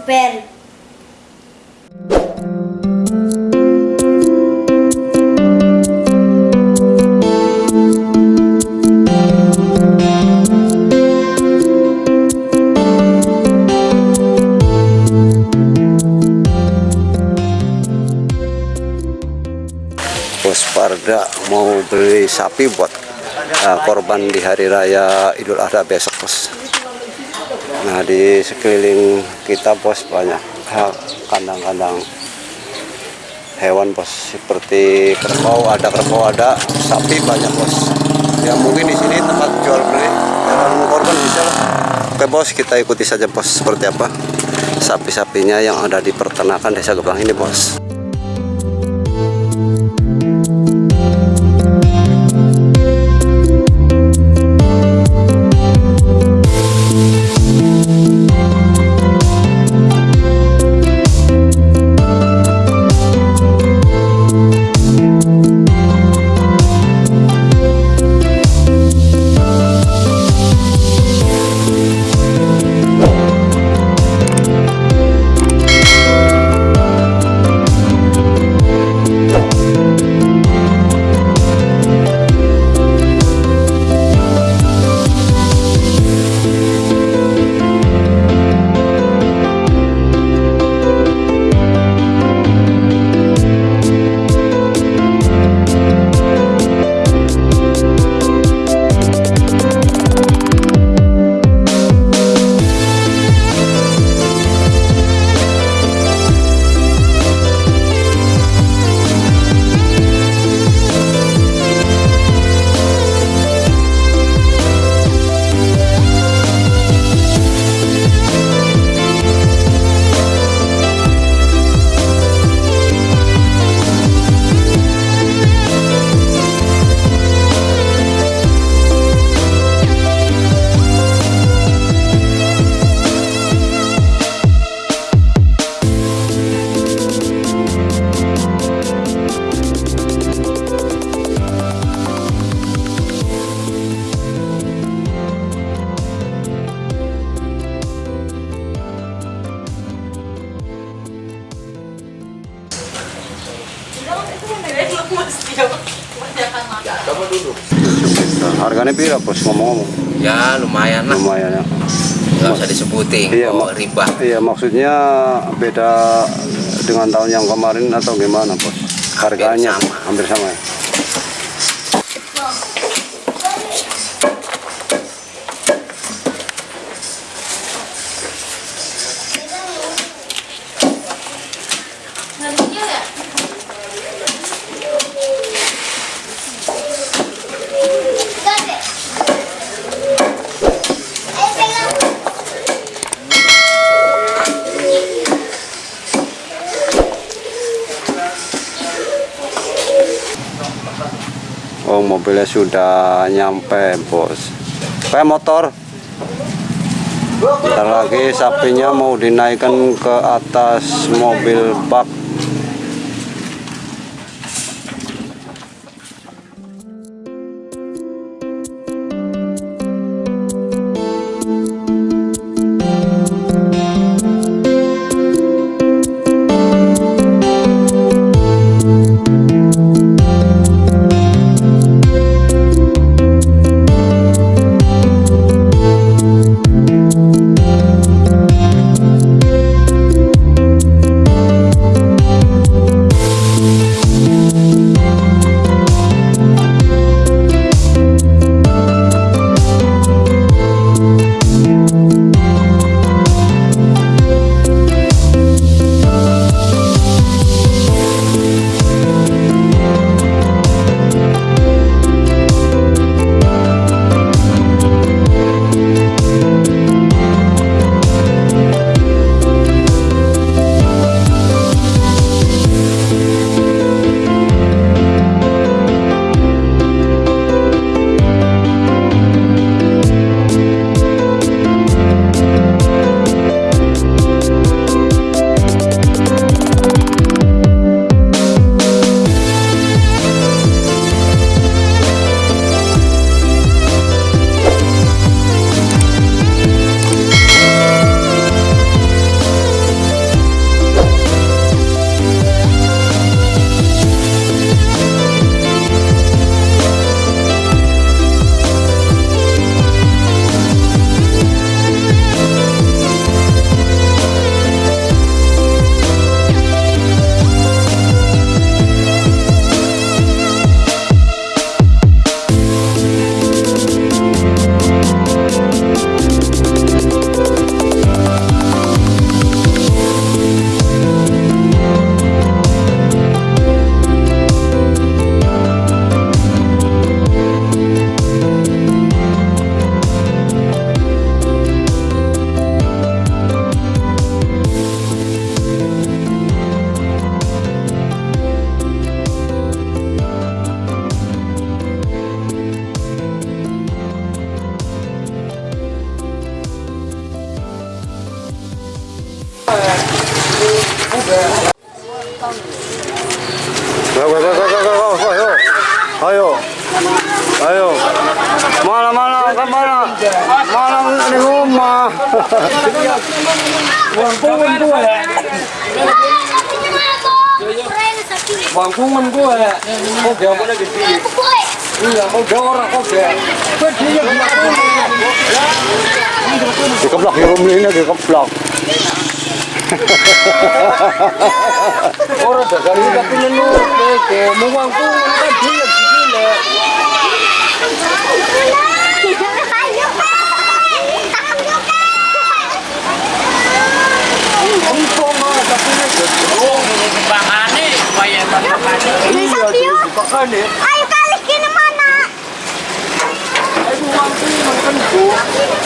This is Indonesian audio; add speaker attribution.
Speaker 1: super.
Speaker 2: Bos Parda mau beli sapi buat uh, korban di hari raya Idul Adha besok bos. Nah di sekeliling kita bos banyak kandang-kandang hewan bos seperti kerbau ada kerbau ada sapi banyak bos. Ya mungkin di sini tempat jual beli hewan korban bisa. Oke bos kita ikuti saja bos seperti apa sapi-sapinya yang ada di peternakan desa Gebang ini bos. Harganya pira bos ngomong-ngomong
Speaker 3: Ya lumayan lah,
Speaker 2: lumayan ya.
Speaker 3: nggak usah disebutin
Speaker 2: Iya, Mak.
Speaker 3: riba.
Speaker 2: Iya maksudnya beda dengan tahun yang kemarin atau gimana bos? Harganya
Speaker 3: sama.
Speaker 2: hampir sama ya. Oh mobilnya sudah nyampe bos. Kayak motor. Bentar lagi sapinya mau dinaikkan ke atas mobil bak. Go, go, go, go, go, go, go, ayo. Ayo. Ayo. Mana, mana, ke mana? Mana di rumah?
Speaker 1: Bang Kuman gue, kok gak boleh gede? Iya, kok gak orang kok gak? Kok dia
Speaker 2: Dikeplak, di rumah ini dikeplak.
Speaker 1: Orang dagang ini tapi nenu, ke mau Bang Kuman kan dia di sini.
Speaker 4: Ayo kali kini mana?
Speaker 1: Ayo Bang Kuman kan tuh.